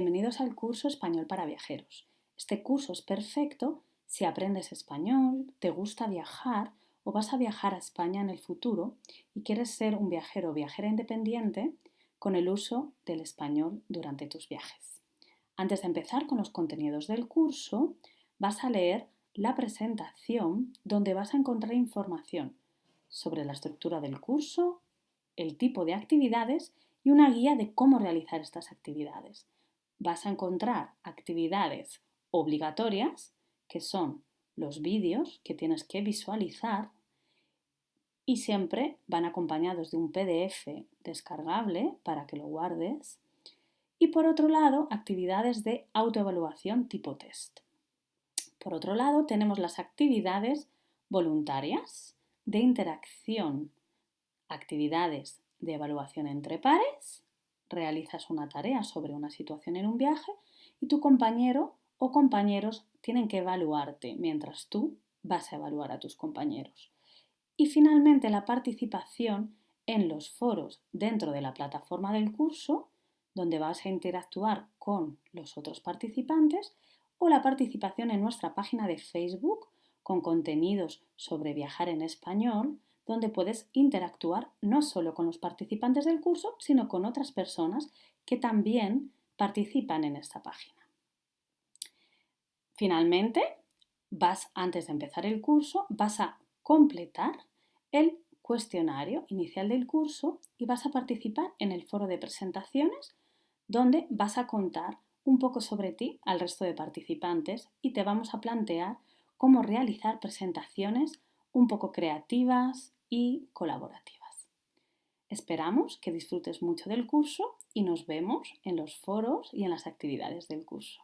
Bienvenidos al curso Español para Viajeros. Este curso es perfecto si aprendes español, te gusta viajar o vas a viajar a España en el futuro y quieres ser un viajero o viajera independiente con el uso del español durante tus viajes. Antes de empezar con los contenidos del curso, vas a leer la presentación donde vas a encontrar información sobre la estructura del curso, el tipo de actividades y una guía de cómo realizar estas actividades vas a encontrar actividades obligatorias, que son los vídeos que tienes que visualizar y siempre van acompañados de un PDF descargable para que lo guardes. Y por otro lado, actividades de autoevaluación tipo test. Por otro lado, tenemos las actividades voluntarias de interacción, actividades de evaluación entre pares realizas una tarea sobre una situación en un viaje y tu compañero o compañeros tienen que evaluarte mientras tú vas a evaluar a tus compañeros. Y finalmente la participación en los foros dentro de la plataforma del curso, donde vas a interactuar con los otros participantes, o la participación en nuestra página de Facebook con contenidos sobre viajar en español, donde puedes interactuar no solo con los participantes del curso, sino con otras personas que también participan en esta página. Finalmente, vas antes de empezar el curso, vas a completar el cuestionario inicial del curso y vas a participar en el foro de presentaciones donde vas a contar un poco sobre ti al resto de participantes y te vamos a plantear cómo realizar presentaciones un poco creativas, y colaborativas. Esperamos que disfrutes mucho del curso y nos vemos en los foros y en las actividades del curso.